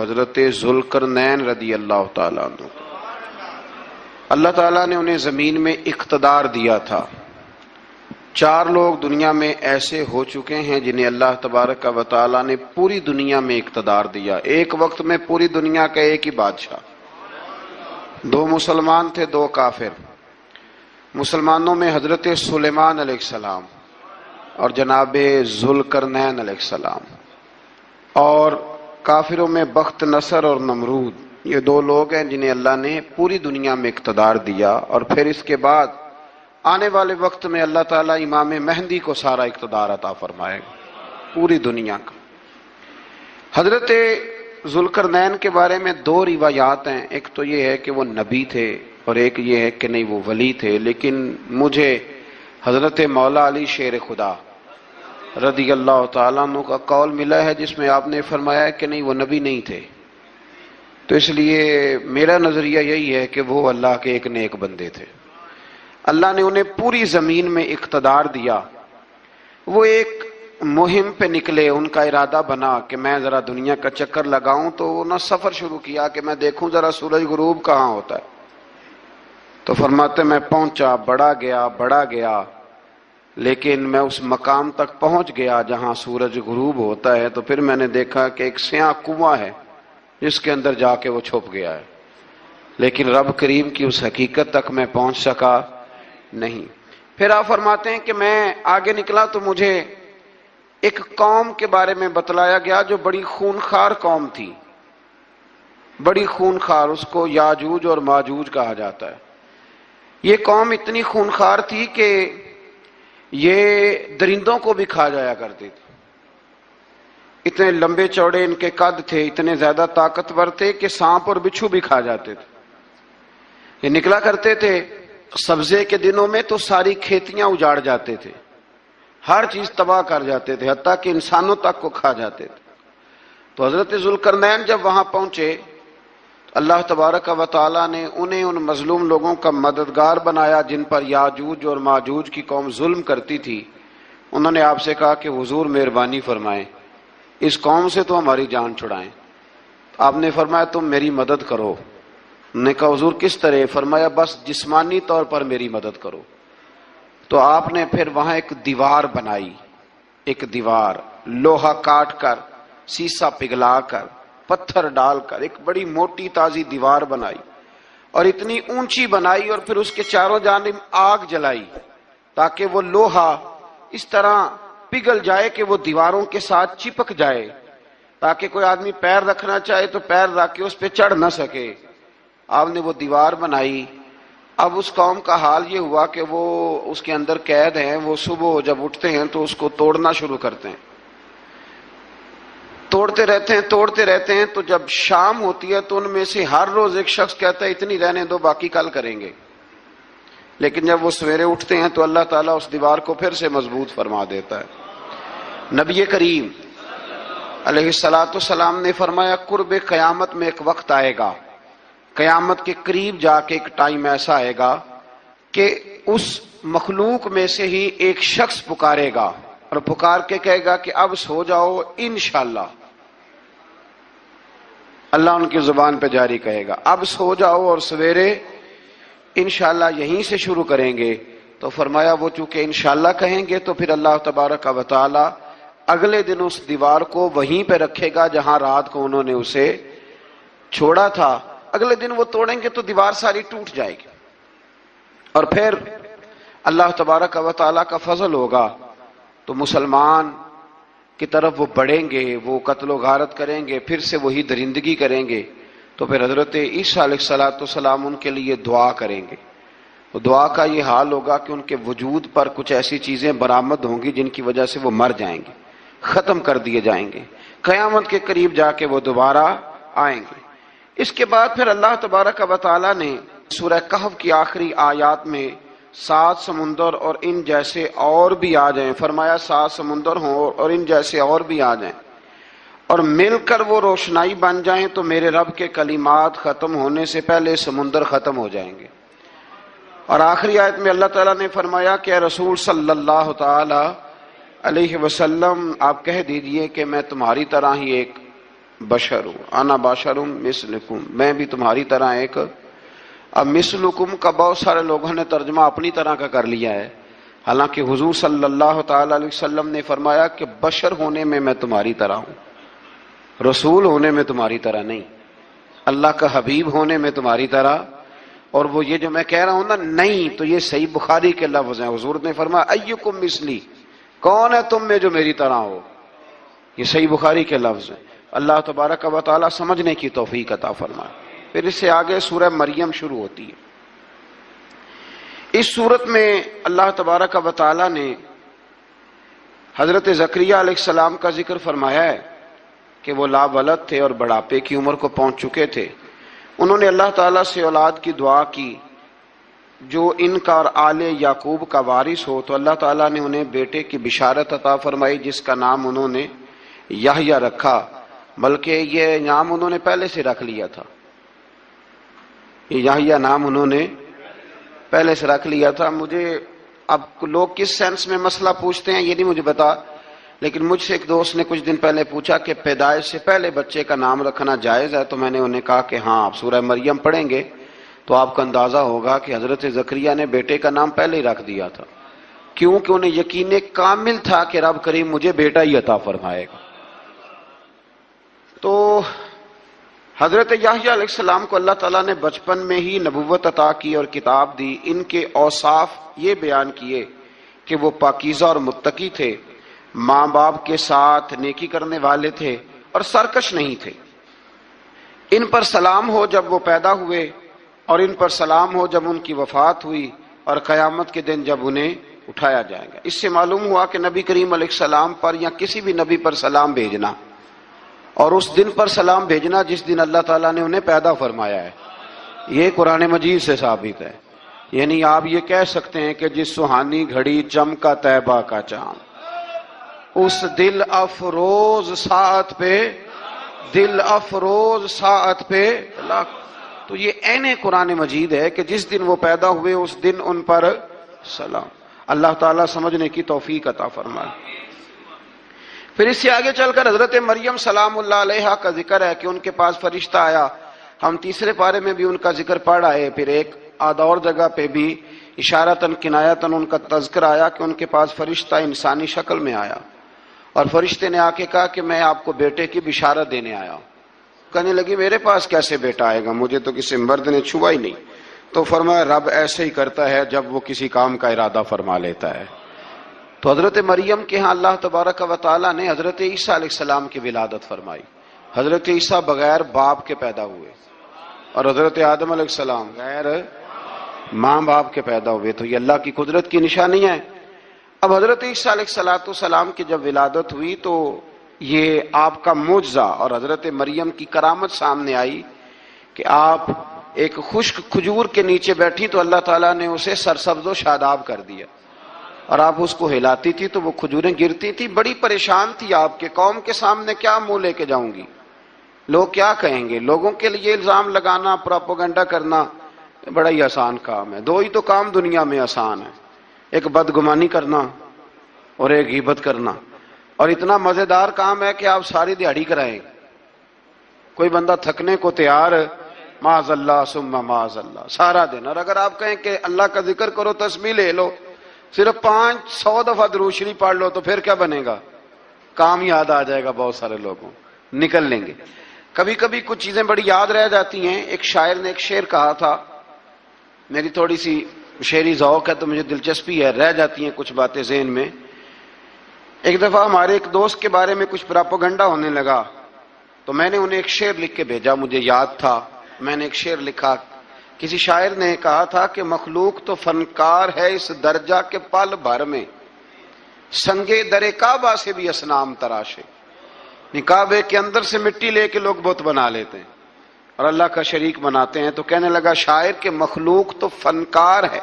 حضرت ذوالکرنین رضی اللہ تعالیٰ عنہ۔ اللہ تعالیٰ نے انہیں زمین میں اقتدار دیا تھا۔ چار لوگ دنیا میں ایسے ہو چکے ہیں جنہیں اللہ تبارک کا تعالیٰ نے پوری دنیا میں اقتدار دیا۔ ایک وقت میں پوری دنیا کا ایک ہی بادشاہ۔ دو مسلمان تھے، دو کافر۔ مسلمانوں میں حضرت سلیمان علیہ السلام اور جناب ذوالکرنین علیہ السلام۔ اور کافروں میں بخت نصر اور نمرود۔ یہ دو لوگ ہیں جنہیں اللہ نے پوری دنیا میں اقتدار دیا اور پھر اس کے بعد آنے والے وقت میں اللہ تعالیٰ امام مہندی کو سارا اقتدار عطا فرمائے۔ گا پوری دنیا کا۔ حضرت ذوالکرنین کے بارے میں دو روایات ہیں۔ ایک تو یہ ہے کہ وہ نبی تھے اور ایک یہ ہے کہ نہیں وہ ولی تھے، لیکن مجھے حضرت مولا علی شیر خدا رضی اللہ تعالیٰ عنہ کا قول ملا ہے جس میں آپ نے فرمایا کہ نہیں، وہ نبی نہیں تھے۔ تو اس لیے میرا نظریہ یہی ہے کہ وہ اللہ کے ایک نیک بندے تھے۔ اللہ نے انہیں پوری زمین میں اقتدار دیا۔ وہ ایک مہم پہ نکلے، ان کا ارادہ بنا کہ میں ذرا دنیا کا چکر لگاؤں تو انہوں نے سفر شروع کیا کہ میں دیکھوں ذرا سورج غروب کہاں ہوتا ہے۔ تو فرماتے میں پہنچا بڑا گیا بڑا گیا۔ لیکن میں اس مقام تک پہنچ گیا جہاں سورج غروب ہوتا ہے، تو پھر میں نے دیکھا کہ ایک سیاہ کنواں ہے، جس کے اندر جا کے وہ چھپ گیا ہے۔ لیکن رب کریم کی اس حقیقت تک میں پہنچ سکا نہیں۔ پھر آپ فرماتے ہیں کہ میں آگے نکلا تو مجھے ایک قوم کے بارے میں بتلایا گیا جو بڑی خونخار قوم تھی۔ بڑی خونخار اس کو یاجوج اور ماجوج کہا جاتا ہے۔ یہ قوم اتنی خونخار تھی کہ یہ درندوں کو بھی کھا جایا کرتے تھے۔ اتنے لمبے چوڑے ان کے قد تھے، اتنے زیادہ طاقتور تھے کہ سانپ اور بچھو بھی کھا جاتے تھے۔ یہ نکلا کرتے تھے، سبزے کے دنوں میں تو ساری کھیتیاں اجاڑ جاتے تھے۔ ہر چیز تباہ کر جاتے تھے، حتیٰ کہ انسانوں تک کو کھا جاتے تھے۔ تو حضرت ذوالکرنین جب وہاں پہنچے اللہ تبارک و تعالیٰ نے انہیں ان مظلوم لوگوں کا مددگار بنایا جن پر یاجوج اور ماجوج کی قوم ظلم کرتی تھی۔ انہوں نے آپ سے کہا کہ حضور مہربانی فرمائیں۔ اس قوم سے تو ہماری جان چھڑائیں۔ آپ نے فرمایا تم میری مدد کرو۔ نے کہا حضور کس طرح؟ فرمایا بس جسمانی طور پر میری مدد کرو۔ تو آپ نے پھر وہاں ایک دیوار بنائی۔ ایک دیوار، لوہا کاٹ کر، سیسا پگھلا کر۔ پتھر ڈال کر، ایک بڑی موٹی تازی دیوار بنائی اور اتنی اونچی بنائی اور پھر اس کے چاروں جانب آگ جلائی تاکہ وہ لوہا اس طرح پگھل جائے کہ وہ دیواروں کے ساتھ چپک جائے۔ تاکہ کوئی آدمی پیر رکھنا چاہے تو پیر رکھ کے اس پہ چڑھ نہ سکے۔ آپ نے وہ دیوار بنائی۔ اب اس قوم کا حال یہ ہوا کہ وہ اس کے اندر قید ہیں، وہ صبح جب اٹھتے ہیں تو اس کو توڑنا شروع کرتے ہیں۔ توڑتے رہتے ہیں، توڑتے رہتے ہیں، تو جب شام ہوتی ہے تو ان میں سے ہر روز ایک شخص کہتا ہے، اتنی رہنے دو، باقی کل کریں گے۔ لیکن جب وہ سویرے اٹھتے ہیں تو اللہ تعالیٰ اس دیوار کو پھر سے مضبوط فرما دیتا ہے۔ نبی کریم علیہ السلاۃ السلام نے فرمایا، قرب قیامت میں ایک وقت آئے گا۔ قیامت کے قریب جا کے ایک ٹائم ایسا آئے گا کہ اس مخلوق میں سے ہی ایک شخص پکارے گا اور پکار کے کہے گا کہ اب سو جاؤ، انشاءاللہ۔ اللہ ان کی زبان پہ جاری کہے گا۔ اب سو جاؤ اور سویرے انشاءاللہ یہیں سے شروع کریں گے۔ تو فرمایا وہ چونکہ انشاءاللہ کہیں گے تو پھر اللہ تبارک و تعالی اگلے دن اس دیوار کو وہیں پہ رکھے گا جہاں رات کو انہوں نے اسے چھوڑا تھا۔ اگلے دن وہ توڑیں گے تو دیوار ساری ٹوٹ جائے گی۔ اور پھر اللہ تبارک و تعالی کا فضل ہوگا۔ تو مسلمان کی طرف وہ بڑھیں گے، وہ قتل و غارت کریں گے، پھر سے وہی درندگی کریں گے، تو پھر حضرت عیسیٰ علیہ السلاۃ والسلام ان کے لیے دعا کریں گے۔ دعا کا یہ حال ہوگا کہ ان کے وجود پر کچھ ایسی چیزیں برآمد ہوں گی جن کی وجہ سے وہ مر جائیں گے، ختم کر دیے جائیں گے۔ قیامت کے قریب جا کے وہ دوبارہ آئیں گے۔ اس کے بعد پھر اللہ تبارک و تعالیٰ نے سورہ کہف کی آخری آیات میں سات سمندر اور ان جیسے اور بھی آ جائیں۔ فرمایا، سات سمندر ہوں اور ان جیسے اور بھی آ جائیں۔ اور مل کر وہ روشنائی بن جائیں تو میرے رب کے کلمات ختم ہونے سے پہلے سمندر ختم ہو جائیں گے۔ اور آخری آیت میں اللہ تعالیٰ نے فرمایا کہ رسول صلی اللہ تعالی علیہ وسلم، آپ کہہ دیجیے کہ میں تمہاری طرح ہی ایک بشر ہوں۔ انا باشر ہوں مثلکم، میں بھی تمہاری طرح ایک اب مثلکم کا بہت سارے لوگوں نے ترجمہ اپنی طرح کا کر لیا ہے۔ حالانکہ حضور صلی اللہ تعالی علیہ وسلم نے فرمایا کہ بشر ہونے میں میں تمہاری طرح ہوں۔ رسول ہونے میں تمہاری طرح نہیں۔ اللہ کا حبیب ہونے میں تمہاری طرح۔ اور وہ یہ جو میں کہہ رہا ہوں نا نہیں، تو یہ صحیح بخاری کے لفظ ہیں۔ حضور نے فرمایا، ایکم مثلی، کون ہے تم میں جو میری طرح ہو؟ یہ صحیح بخاری کے لفظ ہیں۔ اللہ تبارک و تعالیٰ سمجھنے کی توفیق عطا فرمائے۔ پھر اس سے آگے سورہ مریم شروع ہوتی ہے۔ اس صورت میں اللہ تبارک و تعالیٰ نے حضرت ذکریہ علیہ السلام کا ذکر فرمایا ہے کہ وہ لا ولد تھے اور بڑھاپے کی عمر کو پہنچ چکے تھے۔ انہوں نے اللہ تعالیٰ سے اولاد کی دعا کی، جو ان کا اور آل یعقوب کا وارث ہو، تو اللہ تعالیٰ نے انہیں بیٹے کی بشارت عطا فرمائی، جس کا نام انہوں نے یحییٰ رکھا، بلکہ یہ نام انہوں نے پہلے سے رکھ لیا تھا۔ یحییٰ نام انہوں نے پہلے سے رکھ لیا تھا۔ مجھے اب لوگ کس سینس میں مسئلہ پوچھتے ہیں یہ نہیں مجھے بتا لیکن مجھ سے ایک دوست نے کچھ دن پہلے پوچھا کہ پیدائش سے پہلے بچے کا نام رکھنا جائز ہے؟ تو میں نے انہیں کہا کہ ہاں آپ سورہ مریم پڑھیں گے تو آپ کا اندازہ ہوگا کہ حضرت زکریہ نے بیٹے کا نام پہلے ہی رکھ دیا تھا۔ کیونکہ انہیں یقین کامل تھا کہ رب کریم مجھے بیٹا ہی عطا فرمائے گا۔ تو حضرت یاہی علیہ السلام کو اللہ تعالیٰ نے بچپن میں ہی نبوت عطا کی اور کتاب دی، ان کے اوصاف یہ بیان کیے کہ وہ پاکیزہ اور متقی تھے، ماں باپ کے ساتھ نیکی کرنے والے تھے اور سرکش نہیں تھے۔ ان پر سلام ہو جب وہ پیدا ہوئے اور ان پر سلام ہو جب ان کی وفات ہوئی اور قیامت کے دن جب انہیں اٹھایا جائے گا۔ اس سے معلوم ہوا کہ نبی کریم علیہ السلام پر یا کسی بھی نبی پر سلام بھیجنا اور اس دن پر سلام بھیجنا جس دن اللہ تعالیٰ نے انہیں پیدا فرمایا ہے۔ یہ قرآن مجید سے ثابت ہے۔ یعنی آپ یہ کہہ سکتے ہیں کہ جس سہانی گھڑی چم کا کا چاند۔ اس دل افروز ساتھ پہ، دل افروز ساتھ پہ تو یہ این قرآن مجید ہے کہ جس دن وہ پیدا ہوئے، اس دن ان پر سلام۔ اللہ تعالیٰ سمجھنے کی توفیق عطا فرمائے۔ پھر اس سے آگے چل کر حضرت مریم سلام اللہ علیہ کا ذکر ہے کہ ان کے پاس فرشتہ آیا۔ ہم تیسرے پارے میں بھی ان کا ذکر پڑھ آئے پھر ایک آدور جگہ پہ بھی اشارتاً، کنایتاً ان کا تذکر آیا کہ ان کے پاس فرشتہ انسانی شکل میں آیا۔ اور فرشتے نے آ کے کہا کہ میں آپ کو بیٹے کی بشارت دینے آیا ہوں۔ کہنے لگی، میرے پاس کیسے بیٹا آئے گا؟ مجھے تو کسی مرد نے چھوا ہی نہیں۔ تو فرمایا، رب ایسے ہی کرتا ہے جب وہ کسی کام کا ارادہ فرما لیتا ہے۔ تو حضرت مریم کے ہاں اللہ تبارک و تعالیٰ نے حضرت عیسیٰ علیہ السلام کی ولادت فرمائی۔ حضرت عیسیٰ بغیر باپ کے پیدا ہوئے۔ اور حضرت آدم علیہ السلام غیر ماں باپ کے پیدا ہوئے۔ تو یہ اللہ کی قدرت کی نشانی ہے۔ اب حضرت عیسیٰ علیہ السلاۃ السلام کی جب ولادت ہوئی تو یہ آپ کا معجزہ اور حضرت مریم کی کرامت سامنے آئی کہ آپ ایک خشک کھجور کے نیچے بیٹھی تو اللہ تعالیٰ نے اسے سرسبز و شاداب کر دیا۔ اور آپ اس کو ہلاتی تھی تو وہ کھجوریں گرتی تھی، بڑی پریشان تھی آپ کے قوم کے سامنے، کیا منہ لے کے جاؤں گی؟ لوگ کیا کہیں گے؟ لوگوں کے لیے الزام لگانا، پراپوگنڈا کرنا بڑا ہی آسان کام ہے۔ دو ہی تو کام دنیا میں آسان ہے۔ ایک بدگمانی کرنا اور ایک غیبت کرنا۔ اور اتنا مزیدار کام ہے کہ آپ ساری دیہڑی کرائیں۔ کوئی بندہ تھکنے کو تیار معاذ اللہ سما معاذ اللہ، سارا دن۔ اور اگر آپ کہیں کہ اللہ کا ذکر کرو تسمی لے لو صرف پانچ سو دفعہ دروشری پڑھ لو تو پھر کیا بنے گا؟ کام یاد آ جائے گا بہت سارے لوگوں۔ نکل لیں گے۔ کبھی کبھی کچھ چیزیں بڑی یاد رہ جاتی ہیں۔ ایک شاعر نے ایک شعر کہا تھا۔ میری تھوڑی سی شعری ذوق ہے تو مجھے دلچسپی ہے۔ رہ جاتی ہیں کچھ باتیں ذہن میں۔ ایک دفعہ ہمارے ایک دوست کے بارے میں کچھ پراپوگنڈا ہونے لگا۔ تو میں نے انہیں ایک شعر لکھ کے بھیجا۔ مجھے یاد تھا۔ میں نے ایک شعر لکھا۔ کسی شاعر نے کہا تھا کہ مخلوق تو فنکار ہے اس درجہ کے پل بھر میں۔ سنگے درے کعبہ سے بھی اسنام تراشے۔ یعنی نکابے کے اندر سے مٹی لے کے لوگ بت بنا لیتے ہیں۔ اور اللہ کا شریک بناتے ہیں تو کہنے لگا شاعر کے مخلوق تو فنکار ہے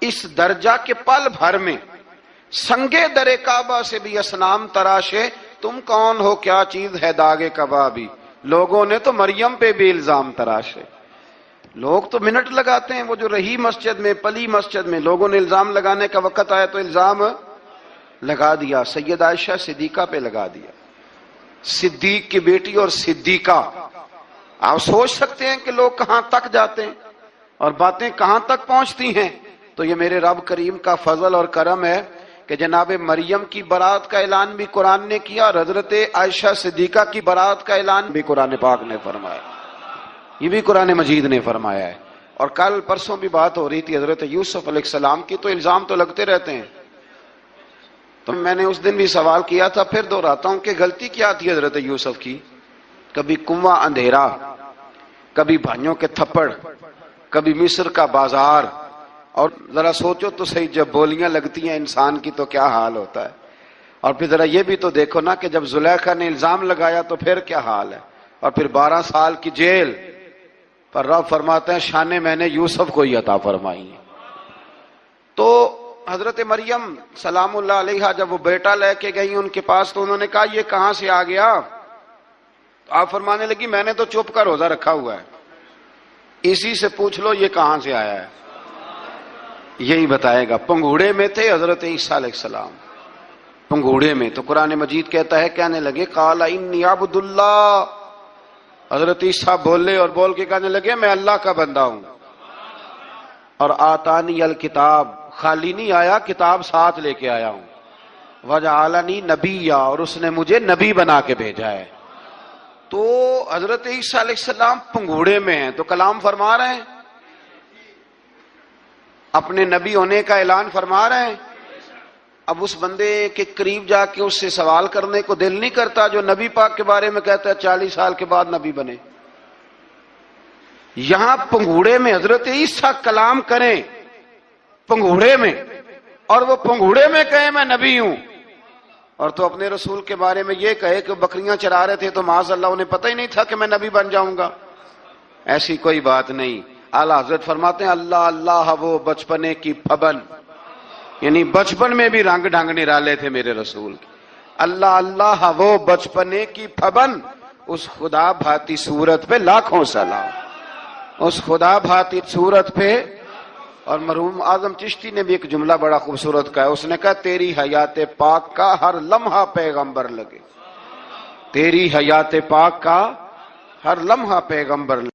اس درجہ کے پل بھر میں۔ سنگے درے کعبہ سے بھی اسنام تراشے۔ تم کون ہو؟ کیا چیز ہے داغے کبابی؟ لوگوں نے تو مریم پہ بھی الزام تراشے۔ لوگ تو منٹ لگاتے ہیں، وہ جو رہی مسجد میں، پلی مسجد میں، لوگوں نے الزام لگانے کا وقت آیا تو الزام لگا دیا، سید عائشہ صدیقہ پہ لگا دیا۔ صدیق کی بیٹی اور صدیقہ۔ آپ سوچ سکتے ہیں کہ لوگ کہاں تک جاتے ہیں اور باتیں کہاں تک پہنچتی ہیں۔ تو یہ میرے رب کریم کا فضل اور کرم ہے کہ جناب مریم کی برات کا اعلان بھی قرآن نے کیا اور حضرت عائشہ صدیقہ کی برات کا اعلان بھی قرآن پاک نے فرمایا۔ یہ بھی قرآن مجید نے فرمایا ہے۔ اور کل پرسوں بھی بات ہو رہی تھی حضرت یوسف علیہ السلام کی، تو الزام تو لگتے رہتے ہیں۔ تو میں نے اس دن بھی سوال کیا تھا، پھر دوہراتا ہوں کہ غلطی کیا تھی حضرت یوسف کی؟ کبھی کنواں اندھیرا، کبھی بھائیوں کے تھپڑ، کبھی مصر کا بازار۔ اور ذرا سوچو تو صحیح، جب بولیاں لگتی ہیں انسان کی تو کیا حال ہوتا ہے۔ اور پھر ذرا یہ بھی تو دیکھو نا کہ جب زلیخا نے الزام لگایا تو پھر کیا حال ہے۔ اور پھر بارہ سال کی جیل پر رب فرماتے ہیں شانے میں نے یوسف کو ہی عطا فرمائی تو حضرت مریم سلام اللہ علیہ جب وہ بیٹا لے کے گئی ان کے پاس تو انہوں نے کہا، یہ کہاں سے آ گیا؟ تو آپ فرمانے لگی، میں نے تو چپ کر روزہ رکھا ہوا ہے۔ اسی سے پوچھ لو، یہ کہاں سے آیا ہے؟ یہی بتائے گا، پنگوڑے میں تھے حضرت عیسیٰ علیہ السلام۔ پنگوڑے میں، تو قرآن مجید کہتا ہے، کہنے لگے کالا عبد اللہ حضرت عیسیٰ بولے اور بول کے کہنے لگے، میں اللہ کا بندہ ہوں۔ اور آتانی الکتاب، خالی نہیں آیا، کتاب ساتھ لے کے آیا ہوں۔ وجہ عالانی نبی اور اس نے مجھے نبی بنا کے بھیجا ہے۔ تو حضرت عیسیٰ علیہ السلام پنگوڑے میں ہیں، تو کلام فرما رہے ہیں؟ اپنے نبی ہونے کا اعلان فرما رہے ہیں؟ اب اس بندے کے قریب جا کے اس سے سوال کرنے کو دل نہیں کرتا جو نبی پاک کے بارے میں کہتا ہے چالیس سال کے بعد نبی بنے۔ یہاں پنگوڑے میں حضرت عیسیٰ کلام کریں، پنگوڑے میں، اور وہ پنگوڑے میں کہے میں نبی ہوں۔ اور تو اپنے رسول کے بارے میں یہ کہے کہ بکریاں چرا رہے تھے تو معاذ اللہ انہیں پتہ ہی نہیں تھا کہ میں نبی بن جاؤں گا۔ ایسی کوئی بات نہیں۔ اعلی حضرت فرماتے ہیں، اللہ اللہ وہ بچپنے کی پبن یعنی بچپن میں بھی رنگ ڈھنگ نرالے تھے میرے رسول اللہ اللہ وہ بچپنے کی پبن اس خدا بھاتی صورت پہ لاکھوں سلام۔ اس خدا بھاتی صورت پہ، اور مرحوم اعظم چشتی نے بھی ایک جملہ بڑا خوبصورت کہا اس نے کہا، تیری حیات پاک کا ہر لمحہ پیغمبر لگے۔ تیری حیات پاک کا ہر لمحہ پیغمبر لگے۔